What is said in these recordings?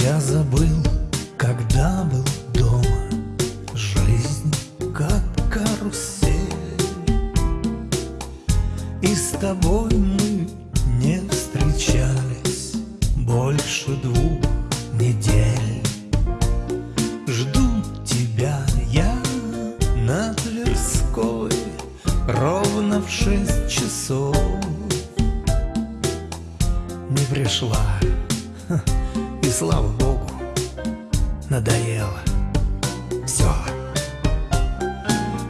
Я забыл, когда был дома. Жизнь как карусель. И с тобой мы не встречались Больше двух недель. Жду тебя я на Тверской Ровно в шесть часов. Не пришла. И слава Богу Надоело. Все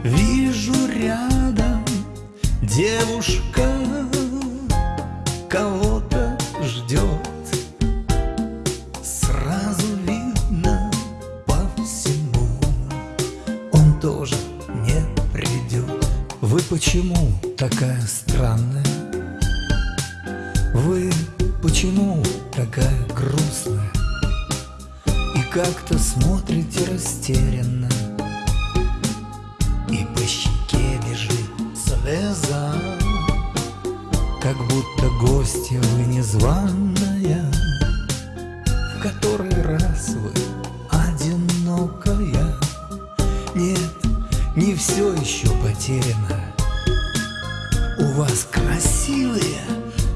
Вижу рядом Девушка Кого-то ждет Сразу видно по всему. Он тоже не придет Вы почему такая странная? Вы почему такая грустная? Как-то смотрите растерянно. И по щеке бежит слеза Как будто гостья вы незваная В который раз вы одинокая. Нет, не все еще потеряно. У вас красивые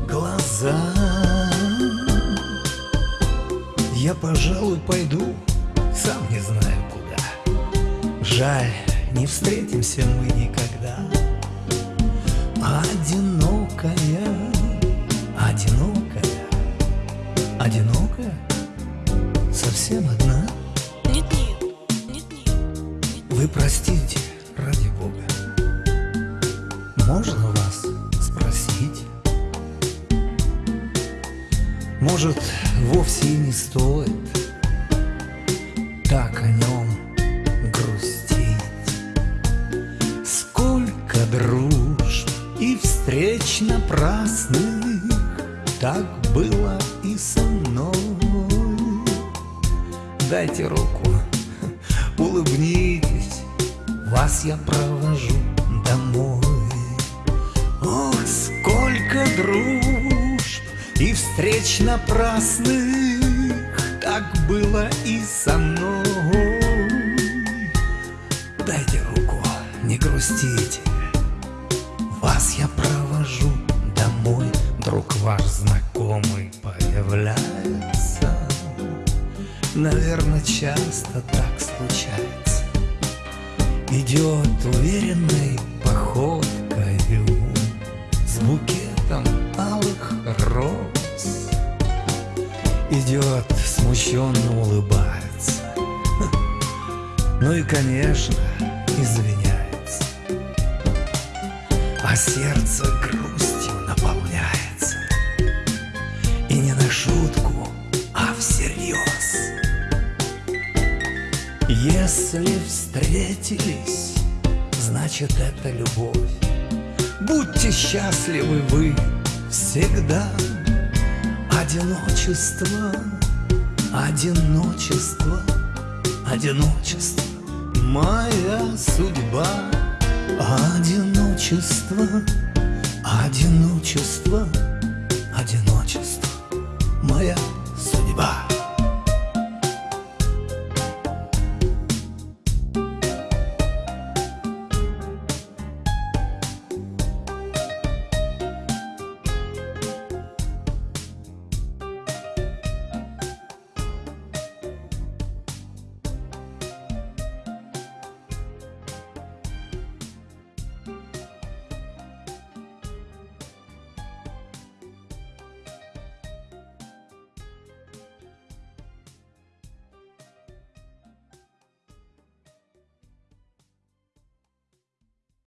глаза Я, пожалуй, пойду, сам не знаю куда. Жаль, не встретимся мы никогда. Одинокая, одинокая, одинокая Совсем одна. Нет-нет, нет-нет. Вы простите, ради Бога. Можно вас Может, вовсе не стоит Так о нем грустить. Сколько дружб и встреч напрасных Так было и со мной. Дайте руку, улыбнитесь Вас я провожу домой. Ох, сколько дружб встреч напрасных Так было и со мной. Дайте руку, не грустите. Вас я провожу домой. Друг ваш знакомый появляется. Наверное, часто так случается. Идет уверенной походкою Идет, смущенно улыбается. Ну и, конечно, извиняется. А сердце грустью наполняется. И не на шутку, а всерьез. Если встретились, значит это любовь. Будьте счастливы вы всегда Одиночество, одиночество, одиночество. Моя судьба. Одиночество, одиночество, одиночество. Моя